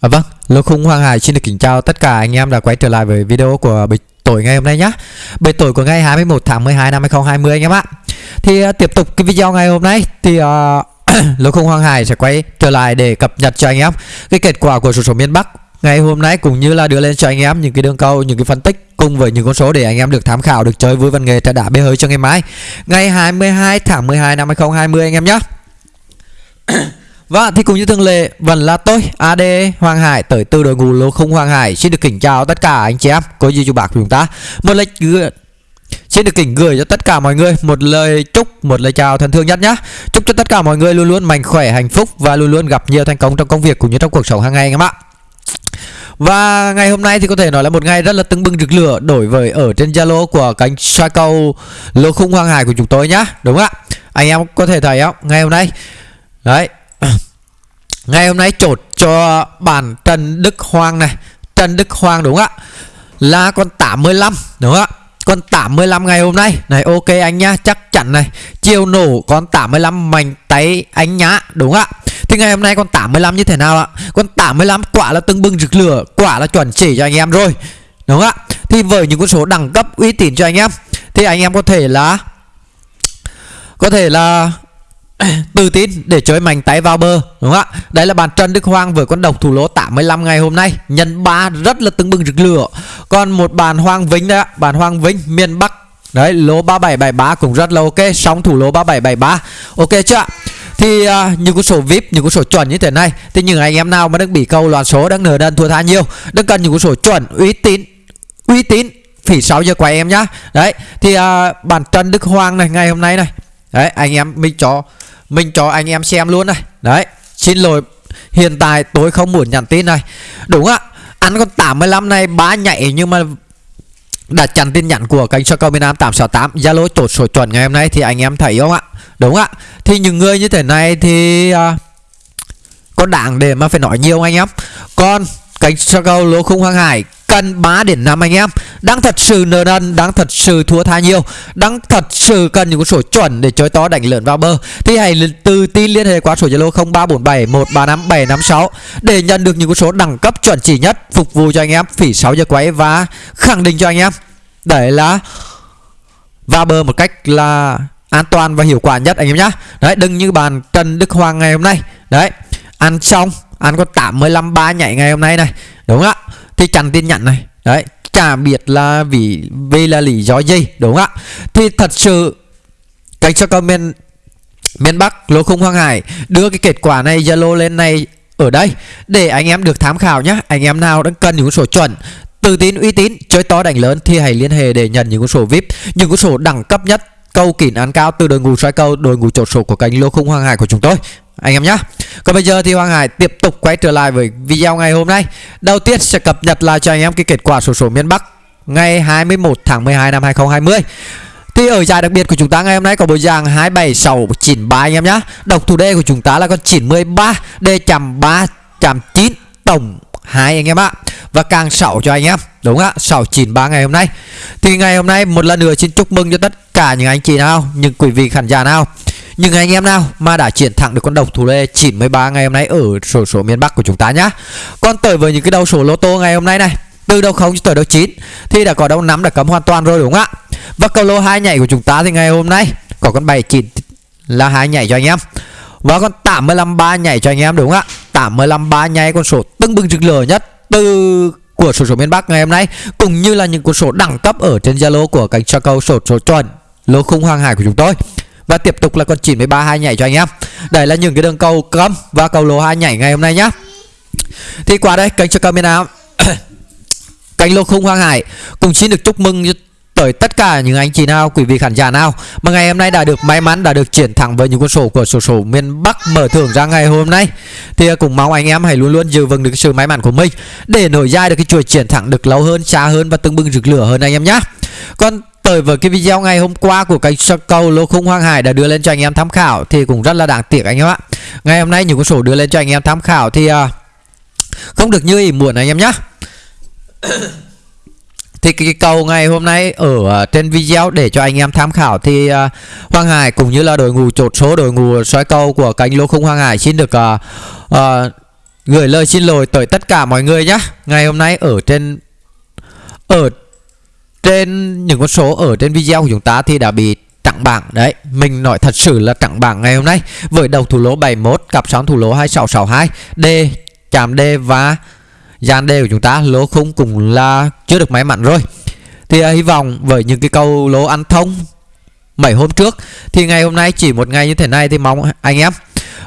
À, vâng, Lô Khung Hoàng Hải xin được kính chào tất cả anh em đã quay trở lại với video của bịch tuổi ngày hôm nay nhé Bịch tuổi của ngày 21 tháng 12 năm 2020 anh em ạ. Thì uh, tiếp tục cái video ngày hôm nay thì à, uh, Lô Khung Hoàng Hải sẽ quay trở lại để cập nhật cho anh em cái kết quả của số số miền Bắc ngày hôm nay cũng như là đưa lên cho anh em những cái đường cầu những cái phân tích cùng với những con số để anh em được tham khảo, được chơi vui văn nghệ trả đá bê hơi cho ngày mai. Ngày 22 tháng 12 năm 2020 anh em nhé Vâng và thì cũng như thường lệ vẫn là tôi AD Hoàng Hải tới từ đội ngũ lô không Hoàng Hải xin được kính chào tất cả anh chị em có gì chú bạc của chúng ta một lời gửi Xin được kính gửi cho tất cả mọi người một lời chúc, một lời chào thân thương nhất nhá Chúc cho tất cả mọi người luôn luôn mạnh khỏe, hạnh phúc và luôn luôn gặp nhiều thành công trong công việc cũng như trong cuộc sống hàng ngày anh em ạ và ngày hôm nay thì có thể nói là một ngày rất là tưng bừng rực lửa đổi với ở trên Zalo của cánh soi cầu lô khung Hoàng Hải của chúng tôi nhá. Đúng không ạ? Anh em có thể thấy không? Ngày hôm nay đấy Ngày hôm nay chốt cho bản Trần Đức Hoàng này. Trần Đức Hoàng đúng không ạ? Là con 85 đúng không ạ? Con 85 ngày hôm nay. Này, ok anh nhá, chắc chắn này. Chiều nổ con 85 mạnh tay anh nhá, Đúng không ạ? Thì ngày hôm nay con 85 như thế nào ạ? Con 85 quả là tưng bừng rực lửa, Quả là chuẩn chỉ cho anh em rồi, Đúng không ạ? Thì với những con số đẳng cấp uy tín cho anh em, Thì anh em có thể là, Có thể là tự tin để chơi mạnh tay vào bờ đúng không ạ? Đây là bàn Trần Đức Hoàng với con độc thủ lỗ 85 ngày hôm nay. Nhân ba rất là tưng bừng rực lửa. Còn một bàn Hoàng vĩnh đấy ạ bàn Hoàng vĩnh miền Bắc. Đấy lỗ 3773 cũng rất là ok sóng thủ lỗ 3773 ok chưa ạ? Thì uh, những con số vip những con số chuẩn như thế này thì những anh em nào mà đang bị câu loạn số đang nở đơn thua tha nhiều đang cần những con số chuẩn uy tín uy tín phỉ 6 giờ quay em nhá. Đấy thì à, uh, bản Trần Đức Hoàng này ngày hôm nay này. Đấy anh em mình cho mình cho anh em xem luôn này. Đấy Xin lỗi. Hiện tại tôi không muốn nhắn tin này. Đúng ạ. Ăn con 85 này bá nhảy nhưng mà đã chặn tin nhắn của kênh Soccer miền Nam 868 Zalo chốt số chuẩn ngày hôm nay thì anh em thấy không ạ? Đúng ạ. Thì những người như thế này thì uh, Có đảng để mà phải nói nhiều anh em? Còn kênh Soccer lúa khung Hoàng Hải cần 3 điểm 5 anh em. Đang thật sự nợ nần đang thật sự thua tha nhiều. Đang thật sự cần những con số chuẩn để chơi to đánh lượn vào bờ. Thì hãy từ tin liên hệ qua số zalo 0347 135 756 để nhận được những con số đẳng cấp chuẩn chỉ nhất phục vụ cho anh em phỉ 6 giờ quay và khẳng định cho anh em đấy là vào bờ một cách là an toàn và hiệu quả nhất anh em nhá. Đấy, đừng như bàn Trần Đức Hoàng ngày hôm nay. Đấy, ăn xong ăn có 85 ba nhảy ngày hôm nay này. Đúng không ạ. Thì chặn tin nhận này. Đấy, chả biết là vì vì là lý do gì đúng không ạ. Thì thật sự, cách cho comment miền Bắc, lô khung Hoàng Hải, đưa cái kết quả này, Zalo lên này ở đây, để anh em được tham khảo nhé anh em nào đang cần những số chuẩn, tự tin, uy tín, chơi to đánh lớn thì hãy liên hệ để nhận những con sổ vip những con sổ đẳng cấp nhất câu kỹ án cao từ đội ngũ xoay câu đội ngũ chốt sổ của kênh lô khung Hoàng Hải của chúng tôi. Anh em nhé còn bây giờ thì Hoàng Hải tiếp tục quay trở lại với video ngày hôm nay. Đầu tiên sẽ cập nhật lại cho anh em cái kết quả sổ số miền Bắc Ngày 21 tháng 12 năm 2020 thì ở giải đặc biệt của chúng ta ngày hôm nay có bộ dạng 27693 anh em nhé Độc thủ đề của chúng ta là con 93 D chạm 3 chạm 9 tổng 2 anh em ạ. Và càng 6 cho anh em. Đúng ạ 693 ngày hôm nay Thì ngày hôm nay một lần nữa xin chúc mừng cho tất cả những anh chị nào Những quý vị khán giả nào những anh em nào mà đã chiến thắng được con độc thủ lê 93 ngày hôm nay ở sổ số miền Bắc của chúng ta nhá. Còn tới với những cái đầu số lô tô ngày hôm nay này, từ đầu 0 cho tới đầu 9 thì đã có đầu 5 đã cấm hoàn toàn rồi đúng không ạ? Và cầu lô hai nhảy của chúng ta thì ngày hôm nay có con 79 là hai nhảy cho anh em. Và con 85 ba nhảy cho anh em đúng không ạ? 85 ba nhảy con số tưng bừng rực lửa nhất từ của sổ số miền Bắc ngày hôm nay, cũng như là những cuốn sổ đẳng cấp ở trên Zalo của kênh cho câu sổ số chuẩn lô khung hoàng hải của chúng tôi. Và tiếp tục là con 93 hai nhảy cho anh em Đây là những cái đường cầu cấm và cầu lô hai nhảy ngày hôm nay nhá Thì qua đây kênh cho camera Kênh lô khung Hoàng Hải Cùng xin được chúc mừng tới tất cả những anh chị nào, quý vị khán giả nào mà ngày hôm nay đã được may mắn đã được triển thẳng với những con số của sổ số miền Bắc mở thưởng ra ngày hôm nay thì cũng mong anh em hãy luôn luôn giữ vững được sự may mắn của mình để nổi dài được cái chuỗi triển thẳng được lâu hơn, xa hơn và từng bừng rực lửa hơn anh em nhé. Còn tới với cái video ngày hôm qua của kênh sơ cầu lô khung Hoàng Hải đã đưa lên cho anh em tham khảo thì cũng rất là đáng tiếc anh em ạ. Ngày hôm nay những con số đưa lên cho anh em tham khảo thì uh, không được như ý muốn anh em nhé. thì cái, cầu ngày hôm nay ở à, trên video để cho anh em tham khảo thì uh, Hoàng Hải cũng như là đội ngũ chốt số đội ngũ xoay cầu của cánh lô khung Hoàng Hải xin được uh, uh, gửi lời xin lỗi tới tất cả mọi người nhé Ngày hôm nay ở trên Ở trên những con số ở trên video của chúng ta thì đã bị trắng bảng. Đấy mình nói thật sự là trắng bảng ngày hôm nay. Với đầu thủ lỗ 71 cặp sóng thủ lỗ 2662 D chạm D và gian D của chúng ta lỗ khung cũng là chưa được may mắn rồi Thì uh, hy vọng với những cái câu lỗ ăn thông mấy hôm trước Thì ngày hôm nay chỉ một ngày như thế này thì mong anh em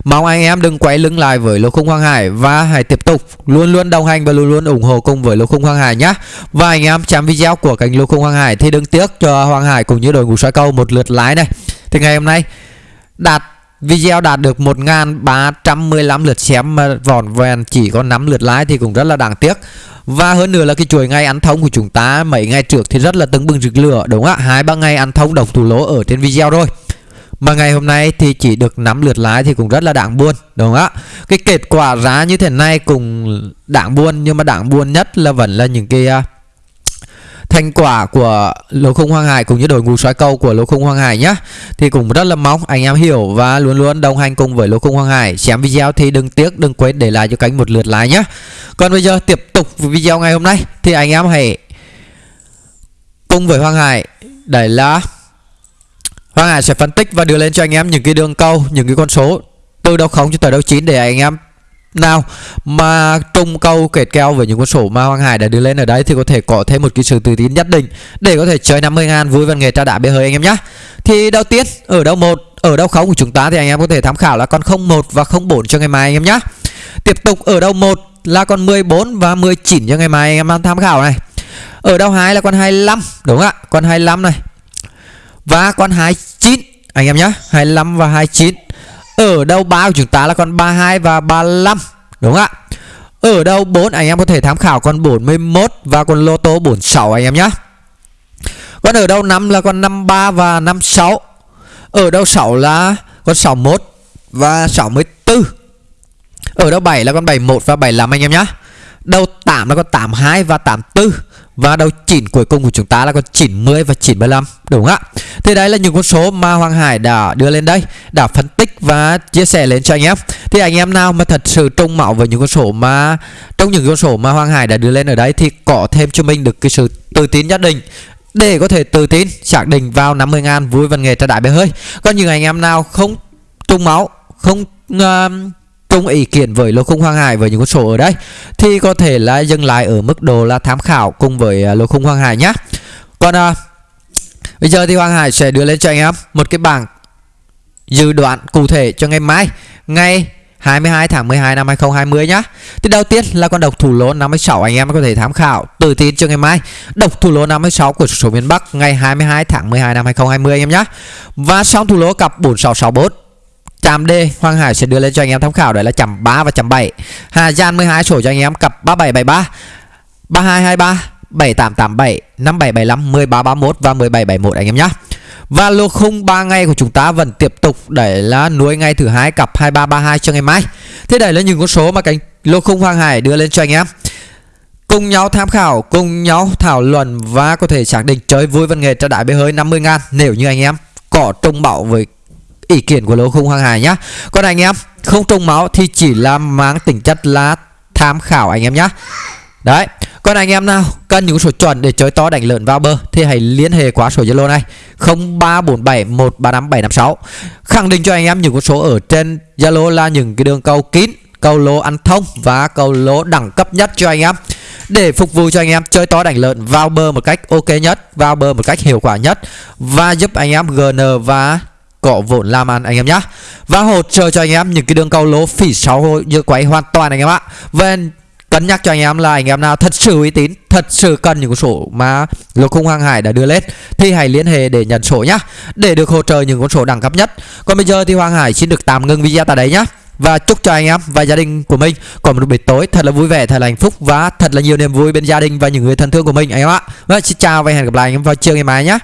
Mong anh em đừng quay lưng lại với lô khung Hoàng Hải và hãy tiếp tục luôn luôn đồng hành và luôn luôn ủng hộ cùng với lô khung Hoàng Hải nhé. Và anh em xem video của kênh lô khung Hoàng Hải thì đừng tiếc cho Hoàng Hải cũng như đội ngũ soi câu một lượt lái này. Thì ngày hôm nay đạt video đạt được 1.315 lượt xem mà vòn vẹn chỉ có 5 lượt like thì cũng rất là đáng tiếc. Và hơn nữa là cái chuỗi ngày ăn thông của chúng ta mấy ngày trước thì rất là tưng bừng rực lửa đúng không ạ? Hai ba ngày ăn thông đồng thủ lỗ ở trên video rồi. Mà ngày hôm nay thì chỉ được 5 lượt lái thì cũng rất là đáng buồn Đúng không ạ Cái kết quả giá như thế này cũng đáng buồn Nhưng mà đáng buồn nhất là vẫn là những cái uh, thành quả của lô khung hoang hải cũng như đội ngũ soi câu của lô khung hoang hải nhé thì cũng rất là mong anh em hiểu và luôn luôn đồng hành cùng với lô khung hoang hải. Xem video thì đừng tiếc đừng quên để lại cho cánh một lượt like nhé còn bây giờ tiếp tục video ngày hôm nay thì anh em hãy cùng với hoang hải. Đấy là Hoàng Hải sẽ phân tích và đưa lên cho anh em những cái đường câu, những cái con số từ đầu không cho tới đầu chín để anh em nào, mà trùng câu kệt keo với những con số mà Hoàng Hải đã đưa lên ở đây thì có thể có thêm một cái sự tự tin nhất định để có thể chơi 50 ngàn vui văn nghệ tra đá bê hơi anh em nhé. Thì đầu tiên, ở đâu một, ở đâu không của chúng ta thì anh em có thể tham khảo là con 01 và 04 cho ngày mai anh em nhé. Tiếp tục ở đâu một là con 14 và 19 cho ngày mai anh em tham khảo này. Ở đâu hai là con 25 đúng không ạ? Con 25 này và con 29 anh em nhé 25 và 29 ở đâu 3 của chúng ta là con 32 và 35 đúng không ạ? Ở đâu 4 anh em có thể tham khảo con 41 và con lô tô 46 anh em nhé Con ở đâu 5 là con 53 và 56 ở đâu 6 là con 61 và 64 ở đâu 7 là con 71 và 75 anh em nhé Đầu 8 là con 82 và 84 và đầu chỉnh cuối cùng của chúng ta là con 90 và 95 Đúng không ạ? Thì đấy là những con số mà Hoàng Hải đã đưa lên đây Đã phân tích và chia sẻ lên cho anh em. Thì anh em nào mà thật sự trông mạo với những con số mà Trong những con số mà Hoàng Hải đã đưa lên ở đây Thì có thêm cho mình được cái sự tự tin nhất định. Để có thể tự tin xác định vào 50 ngàn vui văn nghề trả đại bể hơi. Còn những anh em nào không trung máu Không uh, chung ý kiến với lô khung Hoàng Hải với những con số ở đây thì có thể là dừng lại ở mức độ là tham khảo cùng với à, lô khung Hoàng Hải nhé. Còn à, bây giờ thì Hoàng Hải sẽ đưa lên cho anh em một cái bảng dự đoán cụ thể cho ngày mai ngày 22 tháng 12 năm 2020 nhá. Thì đầu tiên là con độc thủ lô 56 anh em có thể tham khảo tự tin cho ngày mai. Độc thủ lô 56 của số miền Bắc ngày 22 tháng 12 năm 2020 anh em nhá. Và xong thủ lô cặp 4664 Chạm D Hoàng Hải sẽ đưa lên cho anh em tham khảo đấy là chạm 3 và chạm 7 Hà Giang 12 sổ cho anh em cặp 3773 3223 7887 5775 1331 và 1771 anh em nhé Và lô khung 3 ngày của chúng ta vẫn tiếp tục để là nuôi ngày thứ hai cặp 2332 cho ngày mai. Thế đây là những con số mà cánh lô khung Hoàng Hải đưa lên cho anh em. Cùng nhau tham khảo, cùng nhau thảo luận và có thể xác định chơi vui văn nghệ cho đại bê hơi 50 ngàn Nếu như anh em có trông bảo với ý kiến của lô khung hoàng hải nhá. Còn anh em, không trông máu thì chỉ là mang tính chất là tham khảo anh em nhá. Đấy, còn anh em nào cần những số chuẩn để chơi to đánh lợn vào bờ thì hãy liên hệ qua số Zalo này 0347135756 khẳng định cho anh em những con số ở trên Zalo là những cái đường cầu kín, cầu lô ăn thông và cầu lô đẳng cấp nhất cho anh em. Để phục vụ cho anh em chơi to đánh lợn vào bờ một cách ok nhất, vào bờ một cách hiệu quả nhất và giúp anh em GN và cọ vốn làm ăn anh em nhá. Và hỗ trợ cho anh em những cái đường cầu lỗ phỉ sáu như quay hoàn toàn anh em ạ. Và cân nhắc cho anh em là anh em nào thật sự uy tín, thật sự cần những số mà lô khung hoàng hải đã đưa lên, thì hãy liên hệ để nhận số nhá. Để được hỗ trợ những con số đẳng cấp nhất. Còn bây giờ thì hoàng hải xin được tạm ngưng video tại đây nhá. Và chúc cho anh em và gia đình của mình có một buổi tối thật là vui vẻ, thật là hạnh phúc và thật là nhiều niềm vui bên gia đình và những người thân thương của mình anh em ạ. Và xin chào và hẹn gặp lại anh em vào chiều ngày mai nhé